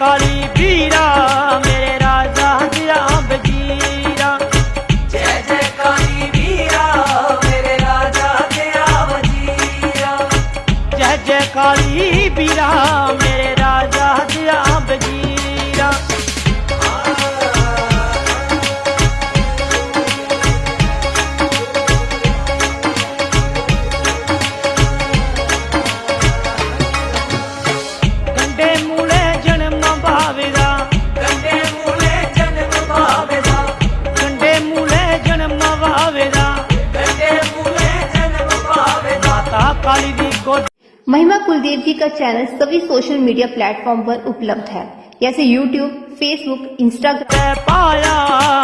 काली बीरा महिमा कुलदेव जी का चैनल सभी सोशल मीडिया प्लेटफॉर्म पर उपलब्ध है। जैसे यूट्यूब फेसबुक इंस्टाग्राम पाया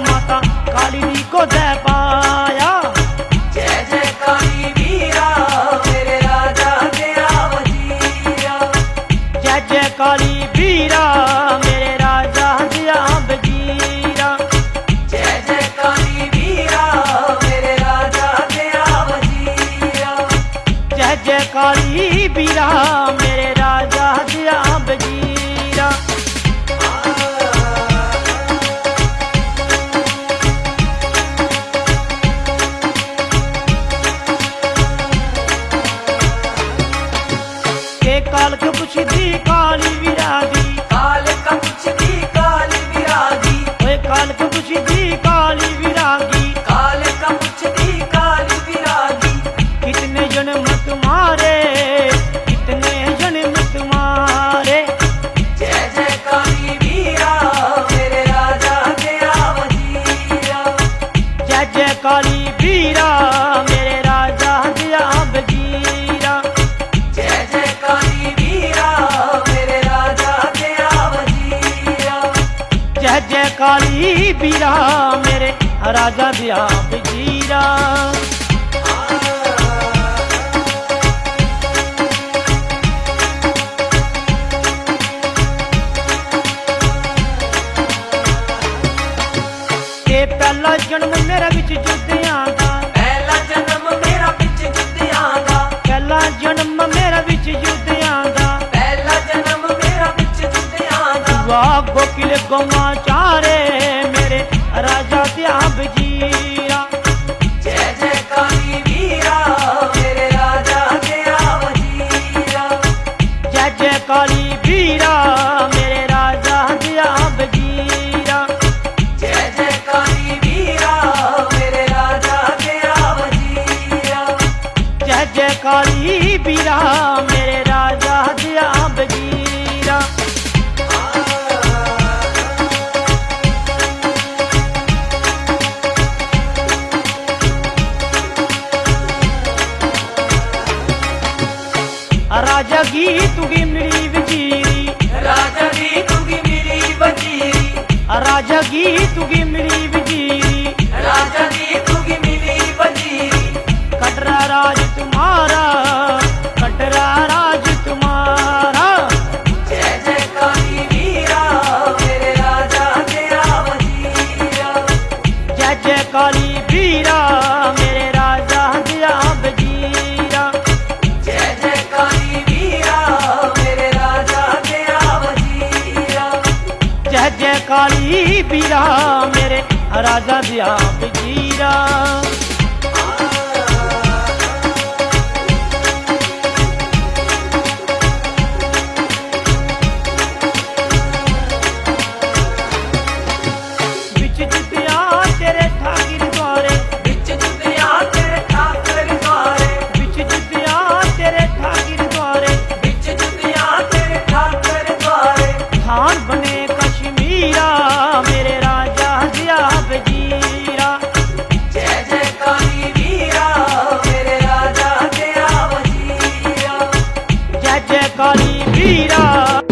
माता काली को जय पाया। जय जय काली वीरा मेरे राजा जय जय काली वीरा ਕਾਲੀ ਰਾਜਾ ਦਿਆ ਵਜ਼ੀਰਾ ਤੇ ਪਹਿਲਾ ਜਨਮ ਮੇਰਾ ਵਿੱਚ ਜੁੱਤਿਆਂ ਦਾ। ਪਹਿਲਾ ਜਨਮ ਮੇਰਾ ਵਿੱਚ ਜੁੱਤਿਆਂ ਦਾ। ਪਹਿਲਾ ਜਨਮ ਮੇਰਾ ਵਿੱਚ ਜੁੱਤਿਆਂ ਦਾ। ਪਹਿਲਾ ਜਨਮ ਮੇਰਾ ਵਿੱਚ ਜੁੱਤਿਆਂ ਦਾ। ਵਾਹ ਗੋਕਿਲ ਗੋਮਾ ਚਾਰੇ। राजा त्याब जिया जय जय काली वीरा मेरे राजा त्याब जिया जय जय काली वीरा मेरे राजा त्याब जिया जय जय काली वीरा मेरे राजा त्याब जिया जय जय काली वीरा राजा की तुगी मिली वजीरी। राजा की तुगी मिली वजीरी। राजा की तुगी मिली वजीरी। राजा की मेरे राजा दिया हमारी वीरा